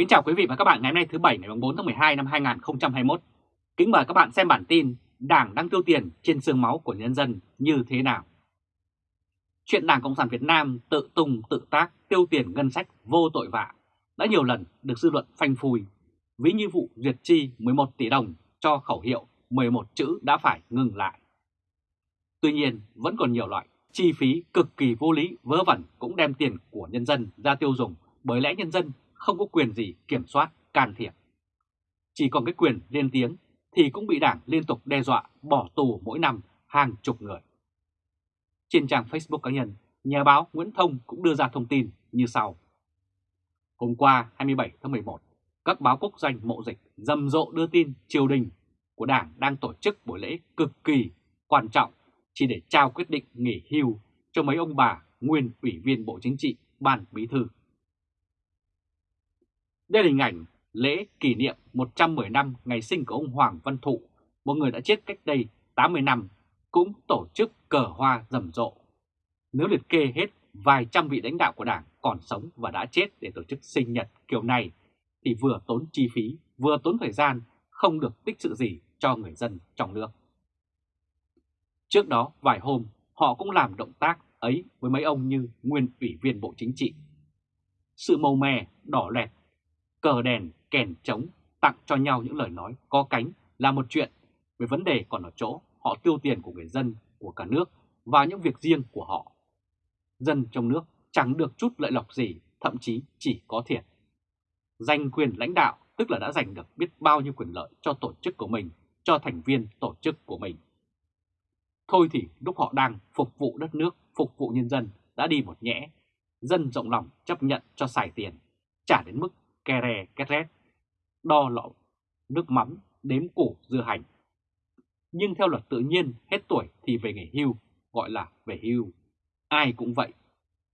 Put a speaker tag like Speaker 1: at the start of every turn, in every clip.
Speaker 1: Kính chào quý vị và các bạn ngày hôm nay thứ Bảy ngày 4 tháng 12 năm 2021. Kính mời các bạn xem bản tin Đảng đang tiêu tiền trên xương máu của nhân dân như thế nào. Chuyện Đảng Cộng sản Việt Nam tự tung tự tác tiêu tiền ngân sách vô tội vạ đã nhiều lần được dư luận phanh phui, ví như vụ duyệt chi 11 tỷ đồng cho khẩu hiệu 11 chữ đã phải ngừng lại. Tuy nhiên vẫn còn nhiều loại chi phí cực kỳ vô lý vớ vẩn cũng đem tiền của nhân dân ra tiêu dùng bởi lẽ nhân dân không có quyền gì kiểm soát, can thiệp. Chỉ còn cái quyền lên tiếng thì cũng bị đảng liên tục đe dọa bỏ tù mỗi năm hàng chục người. Trên trang Facebook cá nhân, nhà báo Nguyễn Thông cũng đưa ra thông tin như sau. Hôm qua 27 tháng 11, các báo quốc doanh mộ dịch rầm rộ đưa tin triều đình của Đảng đang tổ chức buổi lễ cực kỳ quan trọng chỉ để trao quyết định nghỉ hưu cho mấy ông bà nguyên ủy viên Bộ Chính trị, Ban Bí Thư. Đây là hình ảnh lễ kỷ niệm 110 năm ngày sinh của ông Hoàng Văn Thụ, một người đã chết cách đây 80 năm, cũng tổ chức cờ hoa rầm rộ. Nếu liệt kê hết vài trăm vị lãnh đạo của Đảng còn sống và đã chết để tổ chức sinh nhật kiểu này, thì vừa tốn chi phí, vừa tốn thời gian, không được tích sự gì cho người dân trong nước. Trước đó vài hôm, họ cũng làm động tác ấy với mấy ông như nguyên ủy viên Bộ Chính trị. Sự màu mè, đỏ lẹt cờ đèn, kèn trống tặng cho nhau những lời nói có cánh là một chuyện. Về vấn đề còn ở chỗ họ tiêu tiền của người dân, của cả nước vào những việc riêng của họ. Dân trong nước chẳng được chút lợi lộc gì, thậm chí chỉ có thiệt. Giành quyền lãnh đạo tức là đã giành được biết bao nhiêu quyền lợi cho tổ chức của mình, cho thành viên tổ chức của mình. Thôi thì lúc họ đang phục vụ đất nước, phục vụ nhân dân đã đi một nhẽ, dân rộng lòng chấp nhận cho xài tiền, trả đến mức kè rè két rét, đo lọ nước mắm, đếm củ dưa hành. Nhưng theo luật tự nhiên, hết tuổi thì về nghỉ hưu, gọi là về hưu. Ai cũng vậy.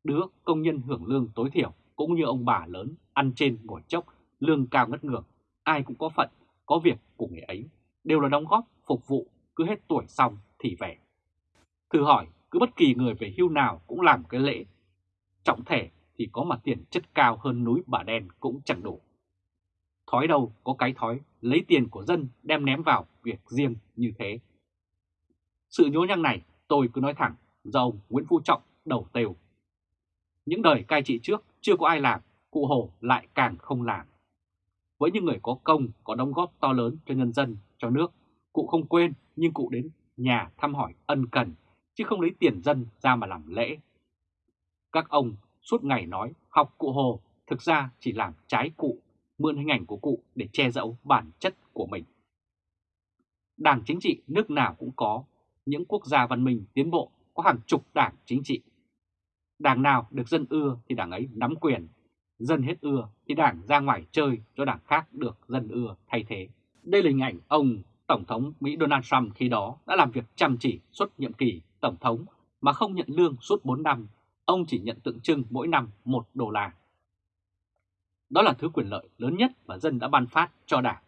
Speaker 1: Đứa công nhân hưởng lương tối thiểu cũng như ông bà lớn ăn trên ngồi chốc, lương cao ngất ngược. Ai cũng có phận, có việc của người ấy, đều là đóng góp, phục vụ, cứ hết tuổi xong thì về. Thử hỏi, cứ bất kỳ người về hưu nào cũng làm cái lễ trọng thể thì có mà tiền chất cao hơn núi bà đen cũng chẳng đủ. Thói đâu có cái thói lấy tiền của dân đem ném vào việc riêng như thế. Sự nhố nhăng này tôi cứ nói thẳng do ông Nguyễn Phú Trọng đầu tều. Những đời cai trị trước chưa có ai làm, cụ Hồ lại càng không làm. Với những người có công, có đóng góp to lớn cho nhân dân, cho nước, cụ không quên nhưng cụ đến nhà thăm hỏi ân cần, chứ không lấy tiền dân ra mà làm lễ. Các ông suốt ngày nói học cụ Hồ thực ra chỉ làm trái cụ, mượn hình ảnh của cụ để che giấu bản chất của mình. Đảng chính trị nước nào cũng có, những quốc gia văn minh tiến bộ có hàng chục đảng chính trị. Đảng nào được dân ưa thì đảng ấy nắm quyền, dân hết ưa thì đảng ra ngoài chơi cho đảng khác được dân ưa thay thế. Đây là hình ảnh ông Tổng thống Mỹ Donald Trump khi đó đã làm việc chăm chỉ suốt nhiệm kỳ Tổng thống mà không nhận lương suốt 4 năm ông chỉ nhận tượng trưng mỗi năm 1 đô la. Đó là thứ quyền lợi lớn nhất mà dân đã ban phát cho đảng.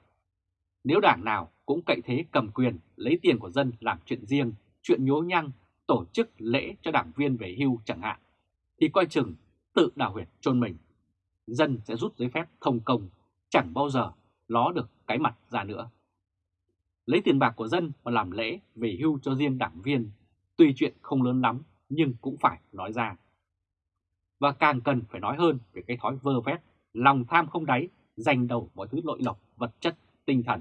Speaker 1: Nếu đảng nào cũng cậy thế cầm quyền lấy tiền của dân làm chuyện riêng, chuyện nhố nhăng, tổ chức lễ cho đảng viên về hưu chẳng hạn, thì coi chừng tự đào huyệt chôn mình. Dân sẽ rút giấy phép thông công, chẳng bao giờ ló được cái mặt ra nữa. Lấy tiền bạc của dân mà làm lễ về hưu cho riêng đảng viên, tuy chuyện không lớn lắm nhưng cũng phải nói ra và càng cần phải nói hơn về cái thói vơ vét, lòng tham không đáy, dành đầu mọi thứ lội lộc, vật chất, tinh thần.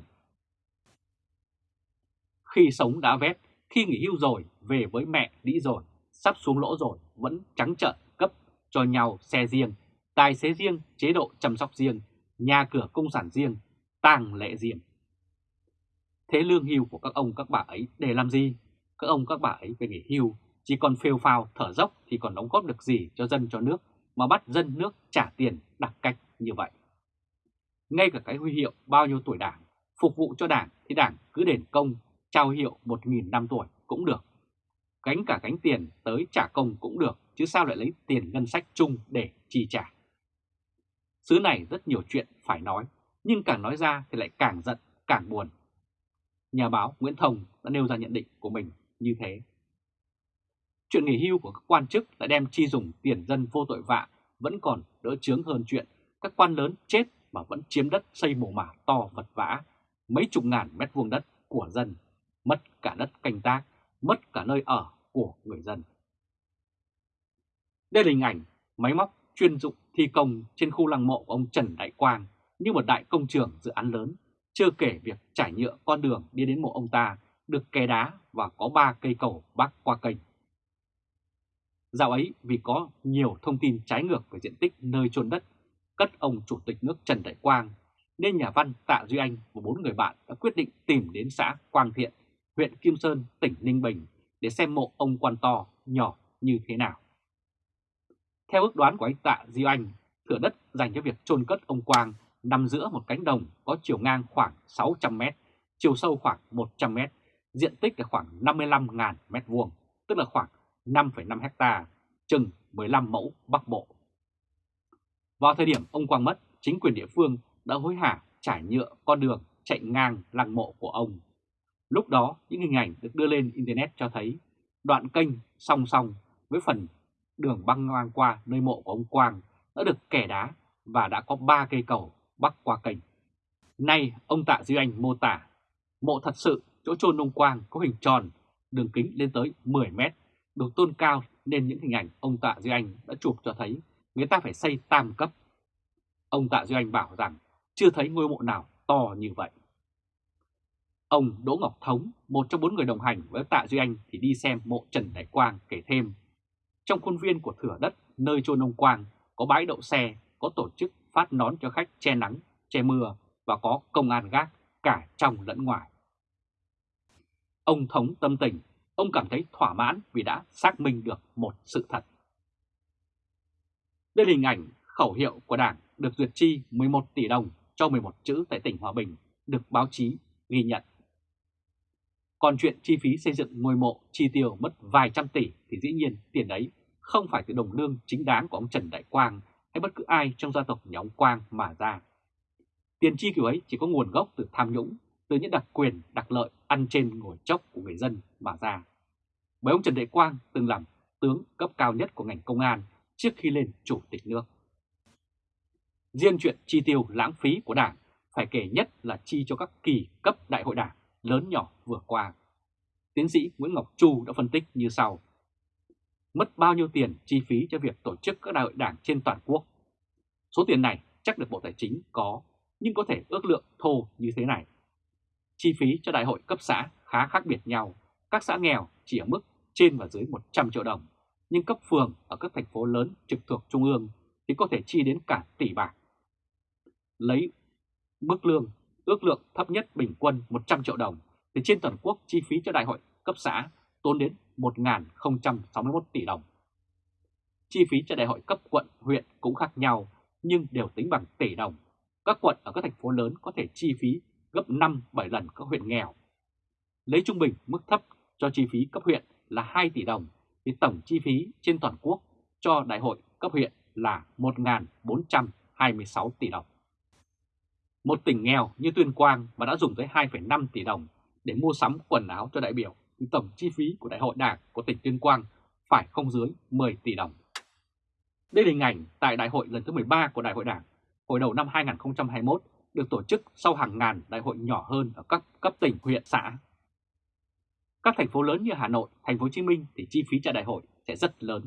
Speaker 1: Khi sống đã vét, khi nghỉ hưu rồi, về với mẹ đĩ rồi, sắp xuống lỗ rồi, vẫn trắng trợn cấp cho nhau xe riêng, tài xế riêng, chế độ chăm sóc riêng, nhà cửa công sản riêng, tang lễ riêng. Thế lương hưu của các ông các bà ấy để làm gì? Các ông các bà ấy về nghỉ hưu chỉ còn phêu phào thở dốc thì còn đóng góp được gì cho dân cho nước mà bắt dân nước trả tiền đặc cách như vậy. Ngay cả cái huy hiệu bao nhiêu tuổi đảng, phục vụ cho đảng thì đảng cứ đền công, trao hiệu 1.000 năm tuổi cũng được. Gánh cả gánh tiền tới trả công cũng được, chứ sao lại lấy tiền ngân sách chung để chi trả. Xứ này rất nhiều chuyện phải nói, nhưng càng nói ra thì lại càng giận, càng buồn. Nhà báo Nguyễn Thông đã nêu ra nhận định của mình như thế. Chuyện nghỉ hưu của các quan chức lại đem chi dùng tiền dân vô tội vạ vẫn còn đỡ chướng hơn chuyện các quan lớn chết mà vẫn chiếm đất xây mồ mả to vật vã, mấy chục ngàn mét vuông đất của dân, mất cả đất canh tác, mất cả nơi ở của người dân. Đây là hình ảnh máy móc chuyên dụng thi công trên khu lăng mộ của ông Trần Đại Quang như một đại công trường dự án lớn, chưa kể việc trải nhựa con đường đi đến mộ ông ta được kè đá và có ba cây cầu bắc qua kênh. Dạo ấy vì có nhiều thông tin trái ngược về diện tích nơi chôn đất cất ông Chủ tịch nước Trần Đại Quang, nên nhà văn Tạ Duy Anh và bốn người bạn đã quyết định tìm đến xã Quang Thiện, huyện Kim Sơn, tỉnh Ninh Bình để xem mộ ông quan to nhỏ như thế nào. Theo ước đoán của anh Tạ Duy Anh, thửa đất dành cho việc chôn cất ông Quang nằm giữa một cánh đồng có chiều ngang khoảng 600m, chiều sâu khoảng 100m, diện tích là khoảng 55.000 m2, tức là khoảng 5,5 hecta, chừng 15 mẫu Bắc Bộ. Vào thời điểm ông Quang mất, chính quyền địa phương đã hối hả trải nhựa con đường chạy ngang lăng mộ của ông. Lúc đó, những hình ảnh được đưa lên Internet cho thấy đoạn kênh song song với phần đường băng ngang qua nơi mộ của ông Quang đã được kẻ đá và đã có 3 cây cầu bắc qua kênh. Nay, ông Tạ Duy Anh mô tả, mộ thật sự chỗ chôn ông Quang có hình tròn, đường kính lên tới 10 mét, được tôn cao nên những hình ảnh ông Tạ Duy Anh đã chụp cho thấy người ta phải xây tam cấp. Ông Tạ Duy Anh bảo rằng chưa thấy ngôi mộ nào to như vậy. Ông Đỗ Ngọc Thống, một trong bốn người đồng hành với Tạ Duy Anh thì đi xem mộ Trần Đại Quang kể thêm. Trong khuôn viên của thửa đất nơi chôn ông Quang có bãi đậu xe, có tổ chức phát nón cho khách che nắng, che mưa và có công an gác cả trong lẫn ngoài. Ông Thống tâm tình, ông cảm thấy thỏa mãn vì đã xác minh được một sự thật. Đây là hình ảnh khẩu hiệu của Đảng được duyệt chi 11 tỷ đồng cho 11 chữ tại tỉnh Hòa Bình được báo chí ghi nhận. Còn chuyện chi phí xây dựng ngôi mộ chi tiêu mất vài trăm tỷ thì dĩ nhiên tiền đấy không phải từ đồng lương chính đáng của ông Trần Đại Quang hay bất cứ ai trong gia tộc nhà ông Quang mà ra. Tiền chi kiểu ấy chỉ có nguồn gốc từ tham nhũng, từ những đặc quyền, đặc lợi ăn trên ngồi chốc của người dân mà ra. Bởi ông Trần Đại Quang từng làm tướng cấp cao nhất của ngành công an trước khi lên chủ tịch nước. Riêng chuyện chi tiêu lãng phí của Đảng phải kể nhất là chi cho các kỳ cấp đại hội Đảng lớn nhỏ vừa qua. Tiến sĩ Nguyễn Ngọc Chu đã phân tích như sau. Mất bao nhiêu tiền chi phí cho việc tổ chức các đại hội Đảng trên toàn quốc? Số tiền này chắc được Bộ Tài chính có, nhưng có thể ước lượng thô như thế này. Chi phí cho đại hội cấp xã khá khác biệt nhau, các xã nghèo chỉ ở mức trên và dưới 100 triệu đồng nhưng cấp phường ở các thành phố lớn trực thuộc Trung ương thì có thể chi đến cả tỷ bạc. Lấy mức lương ước lượng thấp nhất bình quân 100 triệu đồng thì trên toàn quốc chi phí cho đại hội cấp xã tốn đến 1.061 tỷ đồng. Chi phí cho đại hội cấp quận, huyện cũng khác nhau nhưng đều tính bằng tỷ đồng. Các quận ở các thành phố lớn có thể chi phí gấp 5-7 lần các huyện nghèo. Lấy trung bình mức thấp cho chi phí cấp huyện là 2 tỷ đồng thì tổng chi phí trên toàn quốc cho đại hội cấp huyện là 1.426 tỷ đồng. Một tỉnh nghèo như Tuyên Quang mà đã dùng tới 2,5 tỷ đồng để mua sắm quần áo cho đại biểu thì tổng chi phí của đại hội đảng của tỉnh Tuyên Quang phải không dưới 10 tỷ đồng. Đây là hình ảnh tại đại hội lần thứ 13 của đại hội đảng hồi đầu năm 2021 được tổ chức sau hàng ngàn đại hội nhỏ hơn ở các cấp tỉnh, huyện, xã các thành phố lớn như Hà Nội, Thành phố Hồ Chí Minh thì chi phí cho đại hội sẽ rất lớn.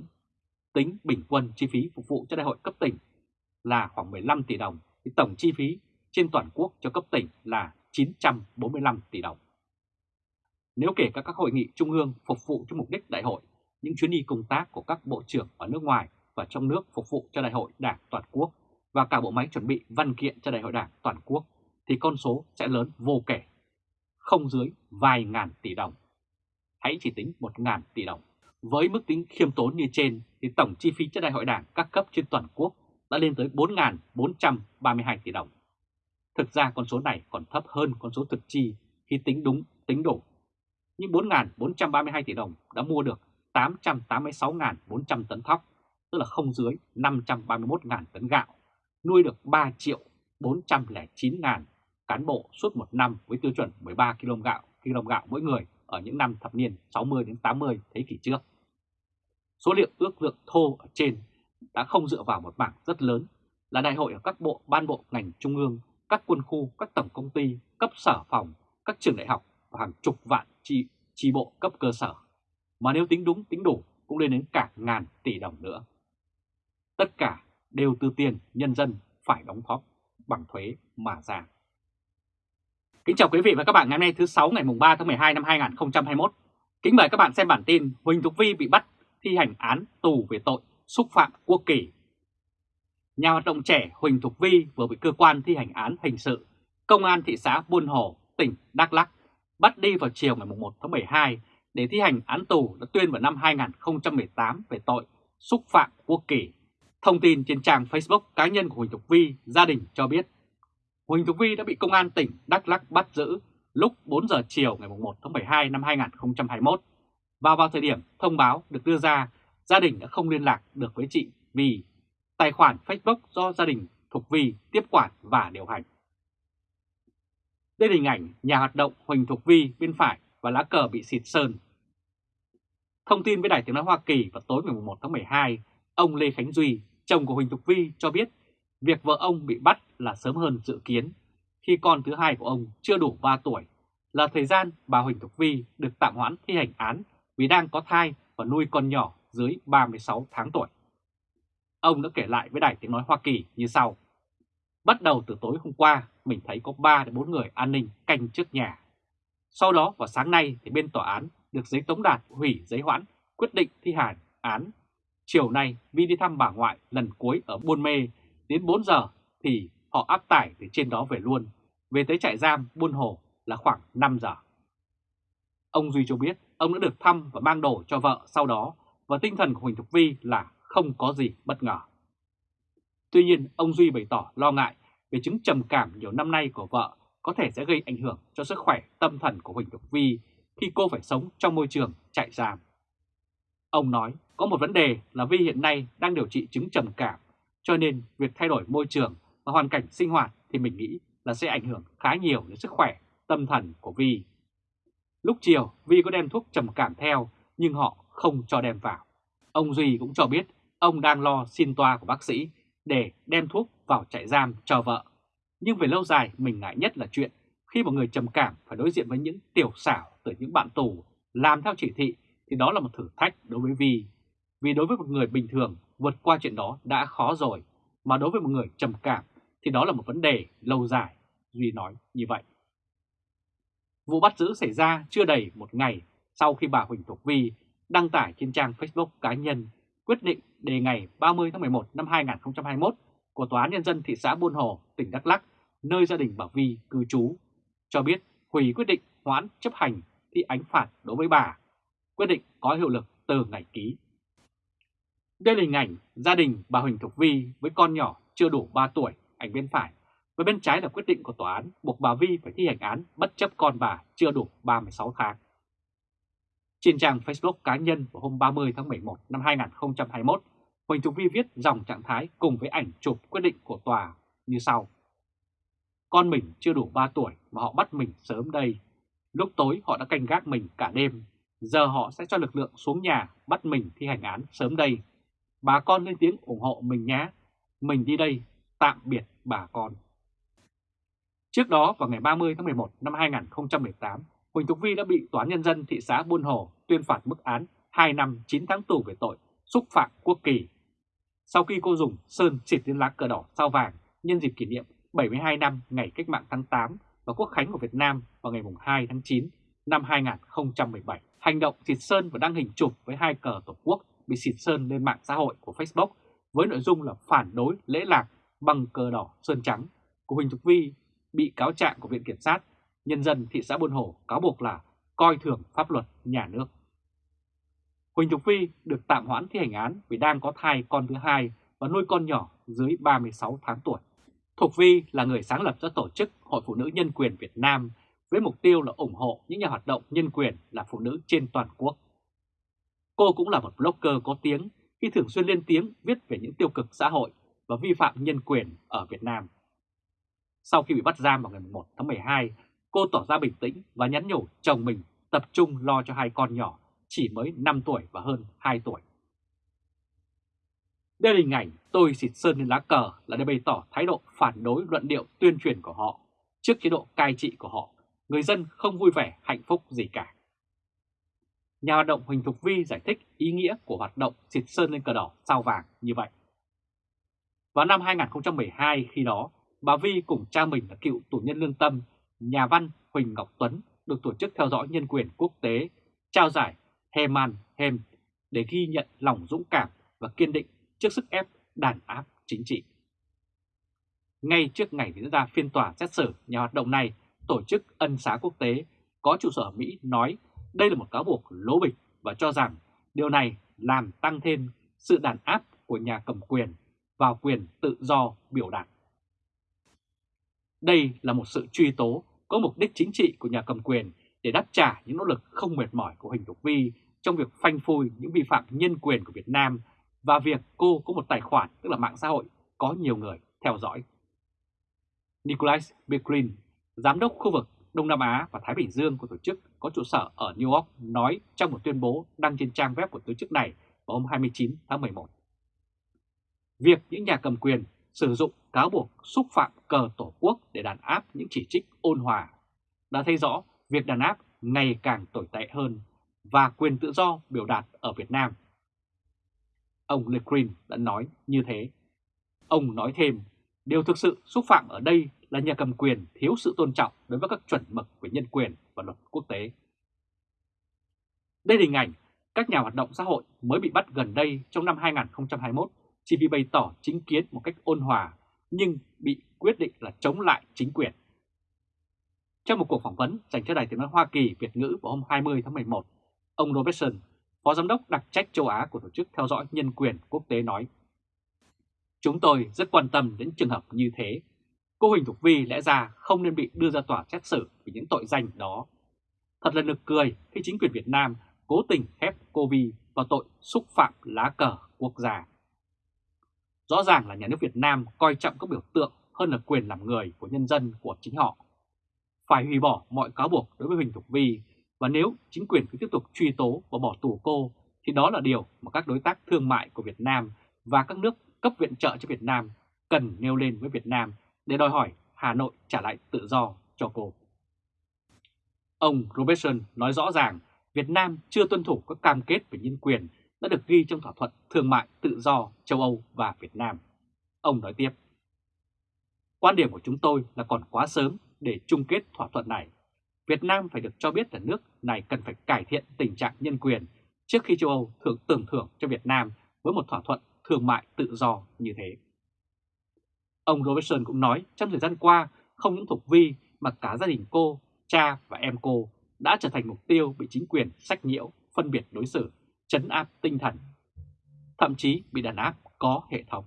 Speaker 1: Tính bình quân chi phí phục vụ cho đại hội cấp tỉnh là khoảng 15 tỷ đồng, thì tổng chi phí trên toàn quốc cho cấp tỉnh là 945 tỷ đồng. Nếu kể cả các hội nghị trung ương phục vụ cho mục đích đại hội, những chuyến đi công tác của các bộ trưởng ở nước ngoài và trong nước phục vụ cho đại hội đảng toàn quốc và cả bộ máy chuẩn bị văn kiện cho đại hội đảng toàn quốc thì con số sẽ lớn vô kể, không dưới vài ngàn tỷ đồng hãy chỉ tính một ngàn tỷ đồng. Với mức tính khiêm tốn như trên thì tổng chi phí cho đại hội đảng các cấp trên toàn quốc đã lên tới 4.432 tỷ đồng. Thực ra con số này còn thấp hơn con số thực chi khi tính đúng, tính đủ. Nhưng 4.432 tỷ đồng đã mua được 886.400 tấn thóc, tức là không dưới 531.000 tấn gạo, nuôi được 3 triệu 409 ngàn cán bộ suốt một năm với tiêu chuẩn 13 kg gạo, kg gạo mỗi người ở những năm thập niên 60 đến 80 thế kỷ trước. Số liệu ước lượng thô ở trên đã không dựa vào một bảng rất lớn, là đại hội ở các bộ ban bộ ngành trung ương, các quân khu, các tổng công ty, cấp sở phòng, các trường đại học và hàng chục vạn chi, chi bộ cấp cơ sở. Mà nếu tính đúng tính đủ cũng lên đến cả ngàn tỷ đồng nữa. Tất cả đều từ tiền nhân dân phải đóng góp bằng thuế mà ra. Kính chào quý vị và các bạn ngày hôm nay thứ 6 ngày 3 tháng 12 năm 2021. Kính mời các bạn xem bản tin Huỳnh Thục Vi bị bắt thi hành án tù về tội xúc phạm quốc kỳ. Nhà hoạt động trẻ Huỳnh Thục Vi vừa bị cơ quan thi hành án hình sự Công an thị xã Buôn Hồ, tỉnh Đắk Lắk bắt đi vào chiều ngày 1 tháng 12 để thi hành án tù đã tuyên vào năm 2018 về tội xúc phạm quốc kỳ. Thông tin trên trang Facebook cá nhân của Huỳnh Thục Vi, gia đình cho biết Huỳnh Thục Vi đã bị Công an tỉnh Đắk Lắk bắt giữ lúc 4 giờ chiều ngày 1 tháng 12 năm 2021 và vào thời điểm thông báo được đưa ra, gia đình đã không liên lạc được với chị vì tài khoản Facebook do gia đình Thục Vi tiếp quản và điều hành. Đây là hình ảnh nhà hoạt động Huỳnh Thục Vi bên phải và lá cờ bị xịt sơn. Thông tin với Đài Tiếng Nói Hoa Kỳ vào tối ngày 1 tháng 12, ông Lê Khánh Duy, chồng của Huỳnh Thục Vi cho biết việc vợ ông bị bắt là sớm hơn dự kiến khi con thứ hai của ông chưa đủ 3 tuổi, là thời gian bà Huỳnh Thục Vi được tạm hoãn thi hành án vì đang có thai và nuôi con nhỏ dưới 36 tháng tuổi. Ông đã kể lại với Đài Tiếng Nói Hoa Kỳ như sau. Bắt đầu từ tối hôm qua, mình thấy có 3 đến 4 người an ninh canh trước nhà. Sau đó vào sáng nay thì bên tòa án được giấy tống đạt hủy giấy hoãn quyết định thi hành án. Chiều nay Vi đi thăm bà ngoại lần cuối ở Buôn Mê đến 4 giờ thì họ áp tải từ trên đó về luôn. Về tới trại giam Buôn Hồ là khoảng 5 giờ. Ông Duy cho biết ông đã được thăm và mang đồ cho vợ sau đó và tinh thần của Huỳnh Thục Vi là không có gì bất ngờ. Tuy nhiên, ông Duy bày tỏ lo ngại về chứng trầm cảm nhiều năm nay của vợ có thể sẽ gây ảnh hưởng cho sức khỏe tâm thần của Huỳnh Thục Vi khi cô phải sống trong môi trường trại giam. Ông nói có một vấn đề là Vi hiện nay đang điều trị chứng trầm cảm, cho nên việc thay đổi môi trường và hoàn cảnh sinh hoạt thì mình nghĩ là sẽ ảnh hưởng khá nhiều đến sức khỏe tâm thần của Vi. Lúc chiều, Vi có đem thuốc trầm cảm theo nhưng họ không cho đem vào. Ông Duy cũng cho biết ông đang lo xin toa của bác sĩ để đem thuốc vào trại giam cho vợ. Nhưng về lâu dài mình ngại nhất là chuyện khi một người trầm cảm phải đối diện với những tiểu xảo từ những bạn tù làm theo chỉ thị thì đó là một thử thách đối với Vi. Vì đối với một người bình thường vượt qua chuyện đó đã khó rồi, mà đối với một người trầm cảm thì đó là một vấn đề lâu dài, Duy nói như vậy. Vụ bắt giữ xảy ra chưa đầy một ngày sau khi bà Huỳnh Thục Vi đăng tải trên trang Facebook cá nhân quyết định đề ngày 30 tháng 11 năm 2021 của Tòa án Nhân dân thị xã Buôn Hồ, tỉnh Đắk lắc nơi gia đình bà Vi cư trú, cho biết hủy quyết định hoãn chấp hành thi ánh phạt đối với bà. Quyết định có hiệu lực từ ngày ký. Đây là hình ảnh gia đình bà Huỳnh Thục Vi với con nhỏ chưa đủ 3 tuổi, ảnh bên phải. Và bên trái là quyết định của tòa án buộc bà Vi phải thi hành án bất chấp con bà chưa đủ 36 tháng. Trên trang Facebook cá nhân vào hôm 30 tháng 11 năm 2021, Huỳnh Thục Vi viết dòng trạng thái cùng với ảnh chụp quyết định của tòa như sau. Con mình chưa đủ 3 tuổi mà họ bắt mình sớm đây. Lúc tối họ đã canh gác mình cả đêm. Giờ họ sẽ cho lực lượng xuống nhà bắt mình thi hành án sớm đây. Bà con lên tiếng ủng hộ mình nhé. Mình đi đây, tạm biệt bà con. Trước đó vào ngày 30 tháng 11 năm 2018, Huỳnh Thục Vi đã bị Tòa Nhân dân thị xã Buôn Hồ tuyên phạt mức án 2 năm 9 tháng tù về tội xúc phạm quốc kỳ. Sau khi cô dùng sơn xịt lên lá cờ đỏ sao vàng nhân dịp kỷ niệm 72 năm ngày cách mạng tháng 8 và quốc khánh của Việt Nam vào ngày 2 tháng 9 năm 2017. Hành động xịt sơn và đăng hình chụp với hai cờ Tổ quốc bị xịt sơn lên mạng xã hội của Facebook với nội dung là phản đối, lễ lạc bằng cờ đỏ, sơn trắng của Huỳnh Thục Vi, bị cáo trạng của Viện Kiểm sát nhân dân thị xã Buôn Hồ cáo buộc là coi thường pháp luật nhà nước. Huỳnh Thục Vi được tạm hoãn thi hành án vì đang có thai con thứ hai và nuôi con nhỏ dưới 36 tháng tuổi. Thục Vi là người sáng lập ra tổ chức Hội Phụ Nữ Nhân quyền Việt Nam với mục tiêu là ủng hộ những nhà hoạt động nhân quyền là phụ nữ trên toàn quốc. Cô cũng là một blogger có tiếng khi thường xuyên lên tiếng viết về những tiêu cực xã hội và vi phạm nhân quyền ở Việt Nam. Sau khi bị bắt giam vào ngày 1 tháng 12, cô tỏ ra bình tĩnh và nhắn nhủ chồng mình tập trung lo cho hai con nhỏ chỉ mới 5 tuổi và hơn 2 tuổi. Đây là hình ảnh tôi xịt sơn lên lá cờ là để bày tỏ thái độ phản đối luận điệu tuyên truyền của họ trước chế độ cai trị của họ. Người dân không vui vẻ, hạnh phúc gì cả. Nhà hoạt động Huỳnh Thục Vi giải thích ý nghĩa của hoạt động xịt sơn lên cờ đỏ sao vàng như vậy. Vào năm 2012 khi đó, bà Vi cùng cha mình là cựu tù nhân lương tâm, nhà văn Huỳnh Ngọc Tuấn được tổ chức theo dõi nhân quyền quốc tế trao giải Heman Hem để ghi nhận lòng dũng cảm và kiên định trước sức ép đàn áp chính trị. Ngay trước ngày diễn ra phiên tòa xét xử, nhà hoạt động này tổ chức ân xá quốc tế có trụ sở ở Mỹ nói đây là một cáo buộc lố bịch và cho rằng điều này làm tăng thêm sự đàn áp của nhà cầm quyền vào quyền tự do biểu đạt. Đây là một sự truy tố có mục đích chính trị của nhà cầm quyền để đáp trả những nỗ lực không mệt mỏi của Huỳnh Thục Vi trong việc phanh phui những vi phạm nhân quyền của Việt Nam và việc cô có một tài khoản tức là mạng xã hội có nhiều người theo dõi. Nicholas Becklin, giám đốc khu vực Đông Nam Á và Thái Bình Dương của tổ chức có trụ sở ở New York nói trong một tuyên bố đăng trên trang web của tổ chức này vào hôm 29 tháng 11. Việc những nhà cầm quyền sử dụng cáo buộc xúc phạm cờ tổ quốc để đàn áp những chỉ trích ôn hòa đã thấy rõ việc đàn áp ngày càng tồi tệ hơn và quyền tự do biểu đạt ở Việt Nam. Ông Lecrin đã nói như thế. Ông nói thêm, điều thực sự xúc phạm ở đây là nhà cầm quyền thiếu sự tôn trọng đối với các chuẩn mực về nhân quyền và luật quốc tế. Đây là hình ảnh các nhà hoạt động xã hội mới bị bắt gần đây trong năm 2021 chỉ vì bày tỏ chính kiến một cách ôn hòa nhưng bị quyết định là chống lại chính quyền. Trong một cuộc phỏng vấn dành cho Đài tiếng nói Hoa Kỳ Việt ngữ vào hôm 20 tháng 11, ông Robertson, Phó Giám đốc đặc trách châu Á của Tổ chức Theo dõi Nhân quyền Quốc tế nói Chúng tôi rất quan tâm đến trường hợp như thế. Cô Huỳnh Thục Vi lẽ ra không nên bị đưa ra tòa xét xử vì những tội danh đó. Thật là nực cười khi chính quyền Việt Nam cố tình khép cô Vi vào tội xúc phạm lá cờ quốc gia. Rõ ràng là nhà nước Việt Nam coi trọng các biểu tượng hơn là quyền làm người của nhân dân của chính họ. Phải hủy bỏ mọi cáo buộc đối với Huỳnh Thục Vi và nếu chính quyền cứ tiếp tục truy tố và bỏ tù cô, thì đó là điều mà các đối tác thương mại của Việt Nam và các nước cấp viện trợ cho Việt Nam cần nêu lên với Việt Nam để đòi hỏi Hà Nội trả lại tự do cho cô. Ông Robertson nói rõ ràng Việt Nam chưa tuân thủ các cam kết về nhân quyền đã được ghi trong thỏa thuận thương mại tự do châu Âu và Việt Nam. Ông nói tiếp, Quan điểm của chúng tôi là còn quá sớm để chung kết thỏa thuận này. Việt Nam phải được cho biết là nước này cần phải cải thiện tình trạng nhân quyền trước khi châu Âu thường tưởng thưởng cho Việt Nam với một thỏa thuận thương mại tự do như thế. Ông Robertson cũng nói trong thời gian qua không những Thục Vi mà cả gia đình cô, cha và em cô đã trở thành mục tiêu bị chính quyền sách nhiễu, phân biệt đối xử chấn áp tinh thần, thậm chí bị đàn áp có hệ thống.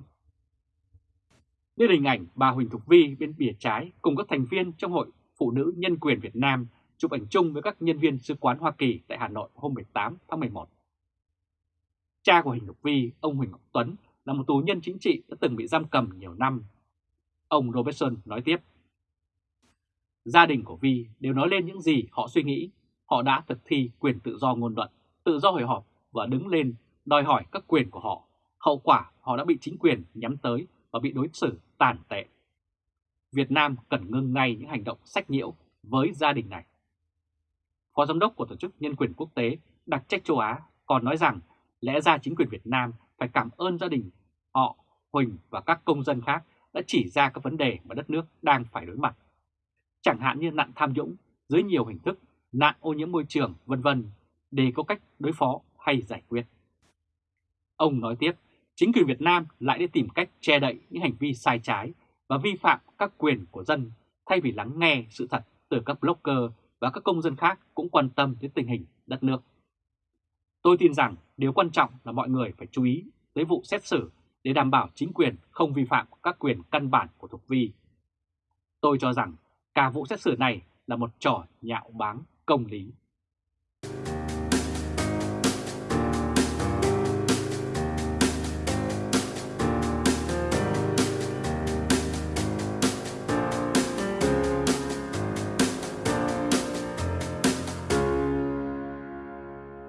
Speaker 1: Đây là hình ảnh bà Huỳnh Thục Vi bên bìa trái cùng các thành viên trong Hội Phụ nữ Nhân quyền Việt Nam chụp ảnh chung với các nhân viên sứ quán Hoa Kỳ tại Hà Nội hôm 18 tháng 11. Cha của Huỳnh Thục Vi, ông Huỳnh Ngọc Tuấn, là một tù nhân chính trị đã từng bị giam cầm nhiều năm. Ông Robertson nói tiếp, Gia đình của Vi đều nói lên những gì họ suy nghĩ, họ đã thực thi quyền tự do ngôn luận, tự do hội họp và đứng lên đòi hỏi các quyền của họ. Hậu quả họ đã bị chính quyền nhắm tới và bị đối xử tàn tệ. Việt Nam cần ngưng ngay những hành động sách nhiễu với gia đình này. Phó Giám đốc của Tổ chức Nhân quyền Quốc tế đặc trách châu Á còn nói rằng lẽ ra chính quyền Việt Nam phải cảm ơn gia đình họ, Huỳnh và các công dân khác đã chỉ ra các vấn đề mà đất nước đang phải đối mặt. Chẳng hạn như nạn tham nhũng dưới nhiều hình thức, nạn ô nhiễm môi trường, vân vân để có cách đối phó hay giải quyết. Ông nói tiếp, chính quyền Việt Nam lại đi tìm cách che đậy những hành vi sai trái và vi phạm các quyền của dân thay vì lắng nghe sự thật từ các blogger và các công dân khác cũng quan tâm đến tình hình đất nước. Tôi tin rằng điều quan trọng là mọi người phải chú ý tới vụ xét xử để đảm bảo chính quyền không vi phạm các quyền căn bản của Thục Vi. Tôi cho rằng cả vụ xét xử này là một trò nhạo báng, công lý.